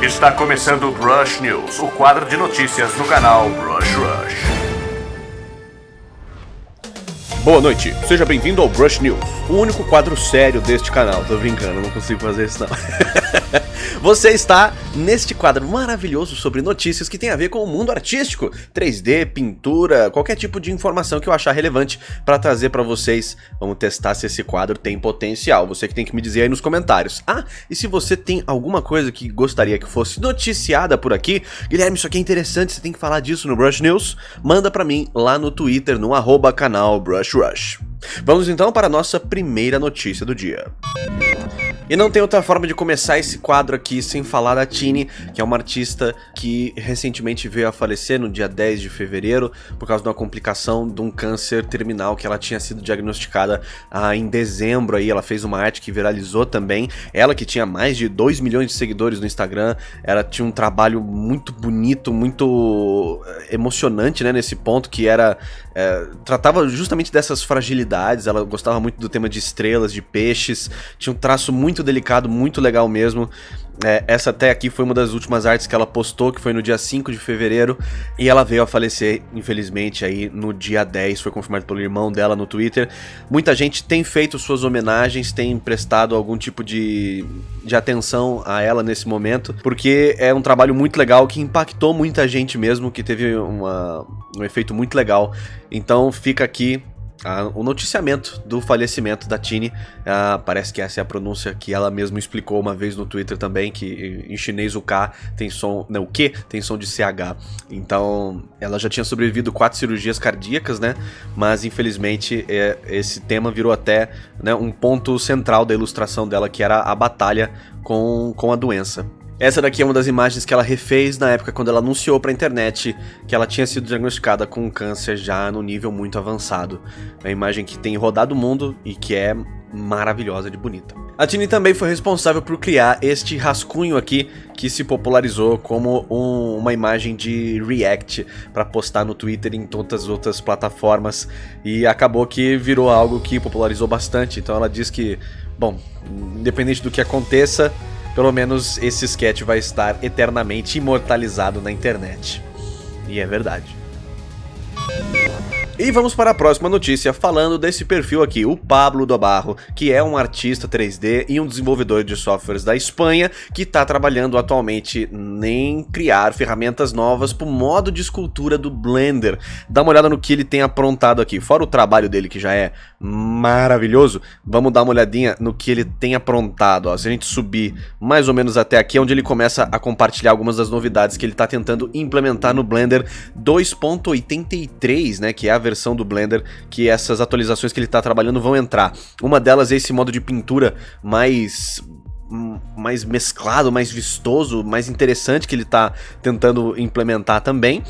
Está começando o Brush News, o quadro de notícias do canal Brush Rush. Boa noite, seja bem-vindo ao Brush News, o único quadro sério deste canal. Tô brincando, não consigo fazer isso não. Você está neste quadro maravilhoso sobre notícias que tem a ver com o mundo artístico, 3D, pintura, qualquer tipo de informação que eu achar relevante para trazer para vocês. Vamos testar se esse quadro tem potencial. Você que tem que me dizer aí nos comentários. Ah, e se você tem alguma coisa que gostaria que fosse noticiada por aqui, Guilherme, isso aqui é interessante, você tem que falar disso no Brush News, manda para mim lá no Twitter, no arroba canal Brush Rush. Vamos então para a nossa primeira notícia do dia. E não tem outra forma de começar esse quadro aqui sem falar da Tini, que é uma artista que recentemente veio a falecer no dia 10 de fevereiro por causa de uma complicação de um câncer terminal que ela tinha sido diagnosticada ah, em dezembro aí, ela fez uma arte que viralizou também, ela que tinha mais de 2 milhões de seguidores no Instagram, ela tinha um trabalho muito bonito, muito eh, emocionante, né, nesse ponto, que era, é, tratava justamente dessas fragilidades, ela gostava muito do tema de estrelas, de peixes, tinha um traço muito muito delicado, muito legal mesmo. É, essa até aqui foi uma das últimas artes que ela postou, que foi no dia 5 de fevereiro, e ela veio a falecer, infelizmente, aí no dia 10, foi confirmado pelo irmão dela no Twitter. Muita gente tem feito suas homenagens, tem prestado algum tipo de, de atenção a ela nesse momento, porque é um trabalho muito legal que impactou muita gente mesmo, que teve uma, um efeito muito legal. Então fica aqui a, o noticiamento do falecimento da Tini. Uh, parece que essa é a pronúncia que ela mesma explicou uma vez no Twitter também, que em chinês o K tem som. Não, o Q tem som de CH. Então, ela já tinha sobrevivido quatro cirurgias cardíacas, né? Mas infelizmente é, esse tema virou até né, um ponto central da ilustração dela, que era a batalha com, com a doença. Essa daqui é uma das imagens que ela refez na época quando ela anunciou pra internet que ela tinha sido diagnosticada com um câncer já no nível muito avançado. É uma imagem que tem rodado o mundo e que é maravilhosa de bonita. A Tini também foi responsável por criar este rascunho aqui que se popularizou como um, uma imagem de react para postar no Twitter e em todas as outras plataformas e acabou que virou algo que popularizou bastante. Então ela diz que, bom, independente do que aconteça, pelo menos esse sketch vai estar eternamente imortalizado na internet. E é verdade. E vamos para a próxima notícia falando desse perfil aqui, o Pablo do Barro, que é um artista 3D e um desenvolvedor de softwares da Espanha que está trabalhando atualmente em criar ferramentas novas para o modo de escultura do Blender. Dá uma olhada no que ele tem aprontado aqui, fora o trabalho dele que já é maravilhoso, vamos dar uma olhadinha no que ele tem aprontado. Ó. Se a gente subir mais ou menos até aqui, é onde ele começa a compartilhar algumas das novidades que ele está tentando implementar no Blender 2.83, né, que é a versão do Blender que essas atualizações que ele está trabalhando vão entrar. Uma delas é esse modo de pintura mais mais mesclado, mais vistoso, mais interessante que ele está tentando implementar também.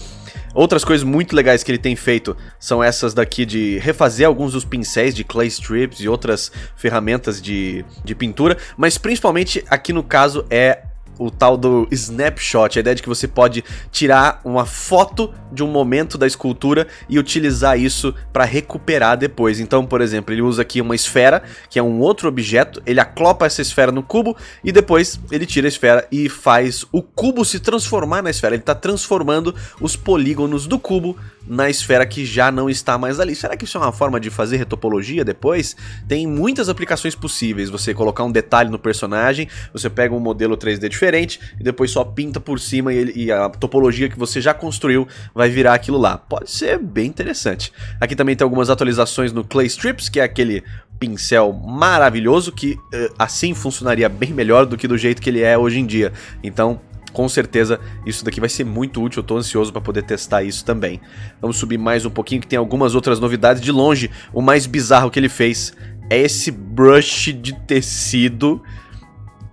Outras coisas muito legais que ele tem feito são essas daqui de refazer alguns dos pincéis de clay strips e outras ferramentas de, de pintura, mas principalmente aqui no caso é o tal do snapshot, a ideia de que você pode tirar uma foto de um momento da escultura e utilizar isso para recuperar depois. Então, por exemplo, ele usa aqui uma esfera, que é um outro objeto, ele aclopa essa esfera no cubo e depois ele tira a esfera e faz o cubo se transformar na esfera. Ele está transformando os polígonos do cubo na esfera que já não está mais ali. Será que isso é uma forma de fazer retopologia depois? Tem muitas aplicações possíveis. Você colocar um detalhe no personagem, você pega um modelo 3D diferente e depois só pinta por cima e, ele, e a topologia que você já construiu vai virar aquilo lá. Pode ser bem interessante. Aqui também tem algumas atualizações no Clay Strips, que é aquele pincel maravilhoso que uh, assim funcionaria bem melhor do que do jeito que ele é hoje em dia. Então com certeza isso daqui vai ser muito útil, eu tô ansioso para poder testar isso também. Vamos subir mais um pouquinho que tem algumas outras novidades de longe. O mais bizarro que ele fez é esse brush de tecido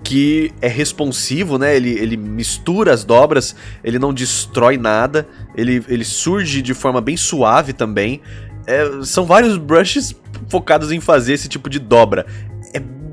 que é responsivo, né? Ele, ele mistura as dobras, ele não destrói nada, ele, ele surge de forma bem suave também. É, são vários brushes focados em fazer esse tipo de dobra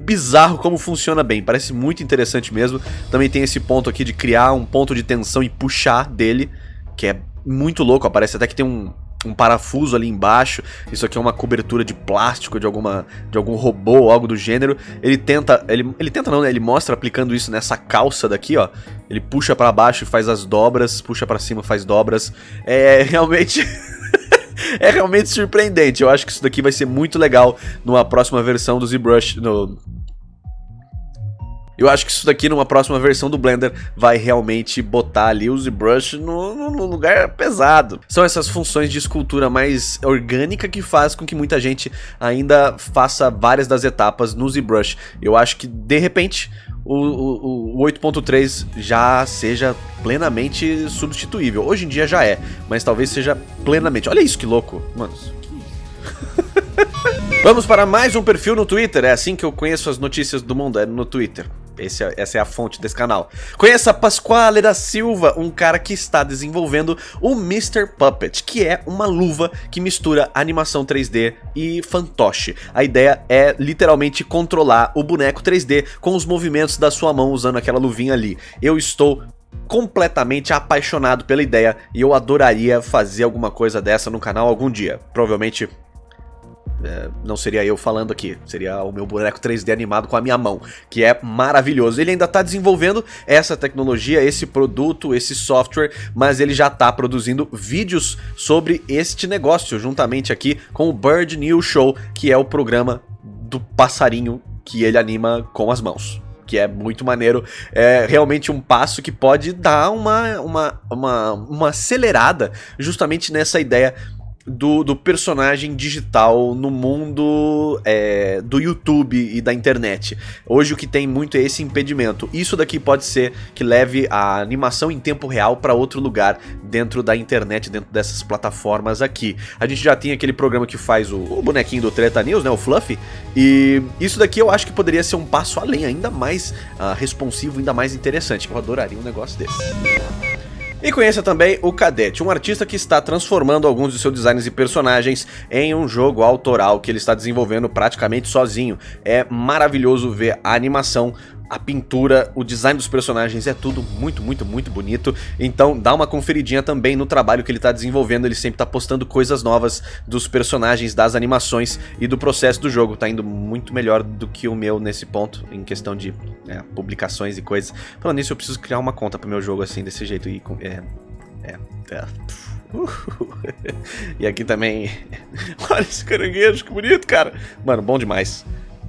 bizarro como funciona bem, parece muito interessante mesmo. Também tem esse ponto aqui de criar um ponto de tensão e puxar dele, que é muito louco, aparece até que tem um, um parafuso ali embaixo. Isso aqui é uma cobertura de plástico de alguma de algum robô ou algo do gênero. Ele tenta, ele, ele tenta não, né? Ele mostra aplicando isso nessa calça daqui, ó. Ele puxa para baixo e faz as dobras, puxa para cima faz dobras. É realmente é realmente surpreendente. Eu acho que isso daqui vai ser muito legal numa próxima versão do ZBrush, no, eu acho que isso daqui numa próxima versão do Blender vai realmente botar ali o ZBrush no, no, lugar pesado. São essas funções de escultura mais orgânica que faz com que muita gente ainda faça várias das etapas no ZBrush. Eu acho que de repente o, o, o 8.3 já seja plenamente substituível. Hoje em dia já é, mas talvez seja plenamente. Olha isso que louco, mano. Vamos para mais um perfil no Twitter. É assim que eu conheço as notícias do mundo, é no Twitter. Esse é, essa é a fonte desse canal. Conheça Pasquale da Silva, um cara que está desenvolvendo o Mr. Puppet, que é uma luva que mistura animação 3D e fantoche. A ideia é literalmente controlar o boneco 3D com os movimentos da sua mão usando aquela luvinha ali. Eu estou completamente apaixonado pela ideia e eu adoraria fazer alguma coisa dessa no canal algum dia. Provavelmente é, não seria eu falando aqui, seria o meu boneco 3D animado com a minha mão, que é maravilhoso. Ele ainda está desenvolvendo essa tecnologia, esse produto, esse software, mas ele já está produzindo vídeos sobre este negócio, juntamente aqui com o Bird News Show, que é o programa do passarinho que ele anima com as mãos que é muito maneiro, é realmente um passo que pode dar uma, uma, uma, uma acelerada justamente nessa ideia do, do personagem digital no mundo é, do YouTube e da internet. Hoje o que tem muito é esse impedimento. Isso daqui pode ser que leve a animação em tempo real para outro lugar dentro da internet, dentro dessas plataformas aqui. A gente já tem aquele programa que faz o, o bonequinho do Treta News, né, o Fluffy, e isso daqui eu acho que poderia ser um passo além, ainda mais uh, responsivo, ainda mais interessante. Eu adoraria um negócio desse. E conheça também o Cadete, um artista que está transformando alguns de seus designs e personagens em um jogo autoral que ele está desenvolvendo praticamente sozinho. É maravilhoso ver a animação, a pintura, o design dos personagens é tudo muito, muito, muito bonito. Então dá uma conferidinha também no trabalho que ele está desenvolvendo. Ele sempre está postando coisas novas dos personagens, das animações e do processo do jogo. Tá indo muito melhor do que o meu nesse ponto, em questão de é, publicações e coisas. Falando nisso, eu preciso criar uma conta pro meu jogo assim, desse jeito. E, é, é, é. e aqui também. Olha esse caranguejo, que bonito, cara. Mano, bom demais.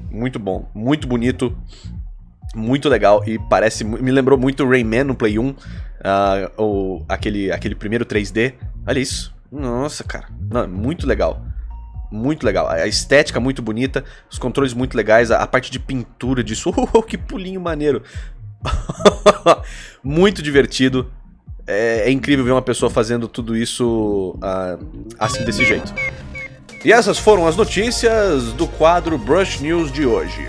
Muito bom, muito bonito muito legal e parece me lembrou muito Rayman no Play 1, uh, ah, ou aquele, aquele primeiro 3D. Olha isso. Nossa, cara. Não, muito legal. Muito legal. A estética muito bonita, os controles muito legais, a, a parte de pintura disso. Oh, que pulinho maneiro. muito divertido. É, é, incrível ver uma pessoa fazendo tudo isso uh, assim, desse jeito. E essas foram as notícias do quadro Brush News de hoje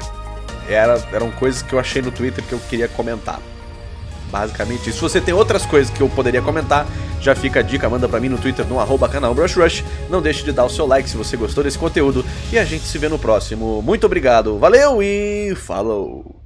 era, eram coisas que eu achei no Twitter que eu queria comentar. Basicamente isso. Se você tem outras coisas que eu poderia comentar, já fica a dica, manda pra mim no Twitter, no arroba canal BrushRush. Não deixe de dar o seu like se você gostou desse conteúdo. E a gente se vê no próximo. Muito obrigado, valeu e falou!